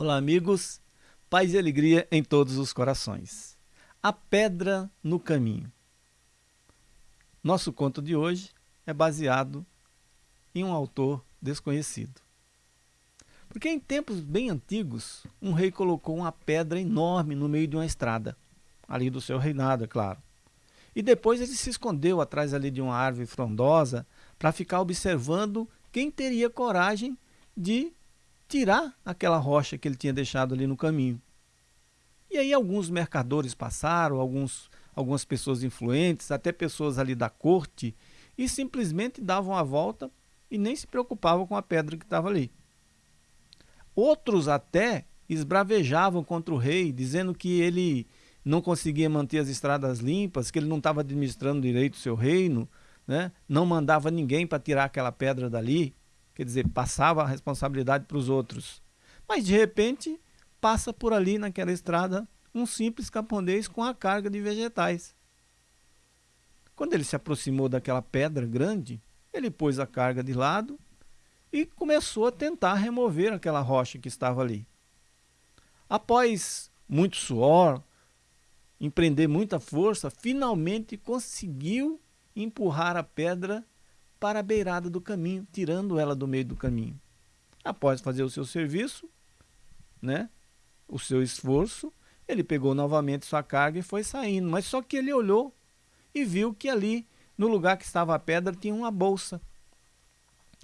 Olá, amigos. Paz e alegria em todos os corações. A pedra no caminho. Nosso conto de hoje é baseado em um autor desconhecido. Porque em tempos bem antigos, um rei colocou uma pedra enorme no meio de uma estrada, ali do seu reinado, é claro. E depois ele se escondeu atrás ali de uma árvore frondosa para ficar observando quem teria coragem de tirar aquela rocha que ele tinha deixado ali no caminho. E aí alguns mercadores passaram, alguns, algumas pessoas influentes, até pessoas ali da corte, e simplesmente davam a volta e nem se preocupavam com a pedra que estava ali. Outros até esbravejavam contra o rei, dizendo que ele não conseguia manter as estradas limpas, que ele não estava administrando direito o seu reino, né? não mandava ninguém para tirar aquela pedra dali quer dizer, passava a responsabilidade para os outros. Mas de repente passa por ali naquela estrada um simples camponês com a carga de vegetais. Quando ele se aproximou daquela pedra grande, ele pôs a carga de lado e começou a tentar remover aquela rocha que estava ali. Após muito suor, empreender muita força, finalmente conseguiu empurrar a pedra para a beirada do caminho, tirando ela do meio do caminho. Após fazer o seu serviço, né, o seu esforço, ele pegou novamente sua carga e foi saindo. Mas só que ele olhou e viu que ali, no lugar que estava a pedra, tinha uma bolsa.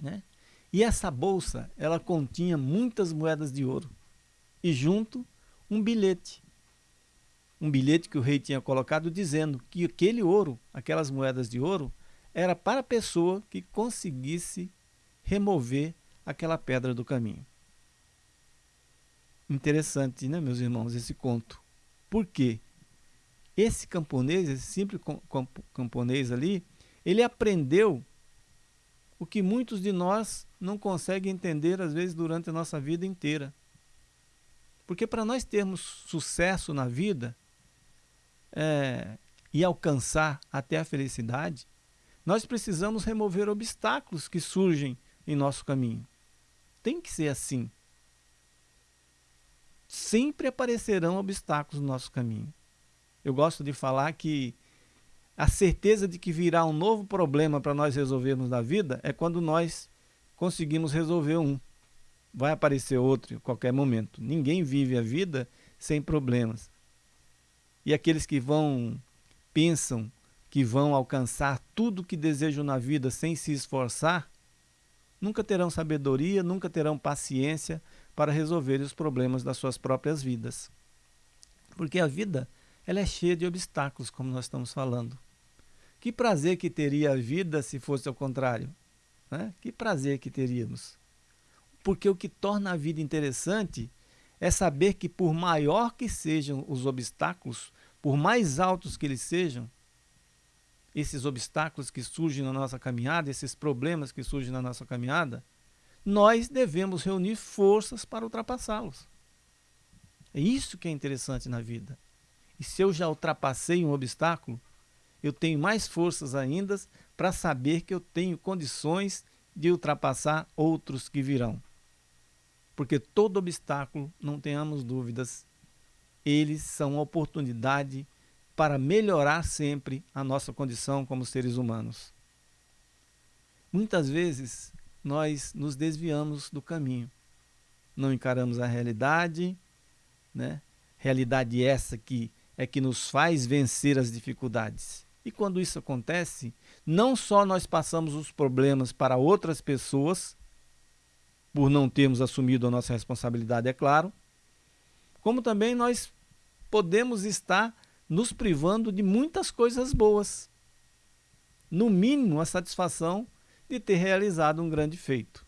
Né? E essa bolsa, ela continha muitas moedas de ouro. E junto, um bilhete. Um bilhete que o rei tinha colocado dizendo que aquele ouro, aquelas moedas de ouro, era para a pessoa que conseguisse remover aquela pedra do caminho. Interessante, né, meus irmãos, esse conto. Por quê? Esse camponês, esse simples camponês ali, ele aprendeu o que muitos de nós não conseguem entender, às vezes, durante a nossa vida inteira. Porque para nós termos sucesso na vida é, e alcançar até a felicidade, nós precisamos remover obstáculos que surgem em nosso caminho. Tem que ser assim. Sempre aparecerão obstáculos no nosso caminho. Eu gosto de falar que a certeza de que virá um novo problema para nós resolvermos na vida é quando nós conseguimos resolver um. Vai aparecer outro em qualquer momento. Ninguém vive a vida sem problemas. E aqueles que vão, pensam que vão alcançar tudo que desejam na vida sem se esforçar, nunca terão sabedoria, nunca terão paciência para resolver os problemas das suas próprias vidas. Porque a vida ela é cheia de obstáculos, como nós estamos falando. Que prazer que teria a vida se fosse ao contrário? Né? Que prazer que teríamos. Porque o que torna a vida interessante é saber que por maior que sejam os obstáculos, por mais altos que eles sejam, esses obstáculos que surgem na nossa caminhada, esses problemas que surgem na nossa caminhada, nós devemos reunir forças para ultrapassá-los. É isso que é interessante na vida. E se eu já ultrapassei um obstáculo, eu tenho mais forças ainda para saber que eu tenho condições de ultrapassar outros que virão. Porque todo obstáculo, não tenhamos dúvidas, eles são uma oportunidade para melhorar sempre a nossa condição como seres humanos. Muitas vezes nós nos desviamos do caminho, não encaramos a realidade, né? realidade essa que é que nos faz vencer as dificuldades. E quando isso acontece, não só nós passamos os problemas para outras pessoas, por não termos assumido a nossa responsabilidade, é claro, como também nós podemos estar nos privando de muitas coisas boas. No mínimo, a satisfação de ter realizado um grande feito.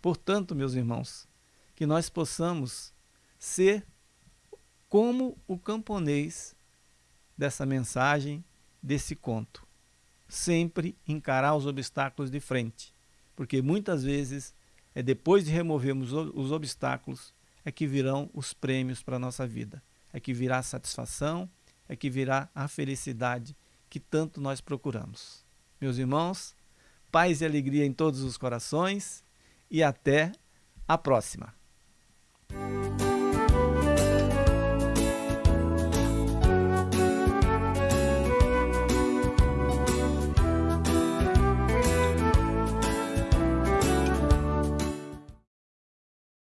Portanto, meus irmãos, que nós possamos ser como o camponês dessa mensagem, desse conto. Sempre encarar os obstáculos de frente, porque muitas vezes é depois de removermos os obstáculos é que virão os prêmios para a nossa vida, é que virá a satisfação, é que virá a felicidade que tanto nós procuramos. Meus irmãos, paz e alegria em todos os corações e até a próxima.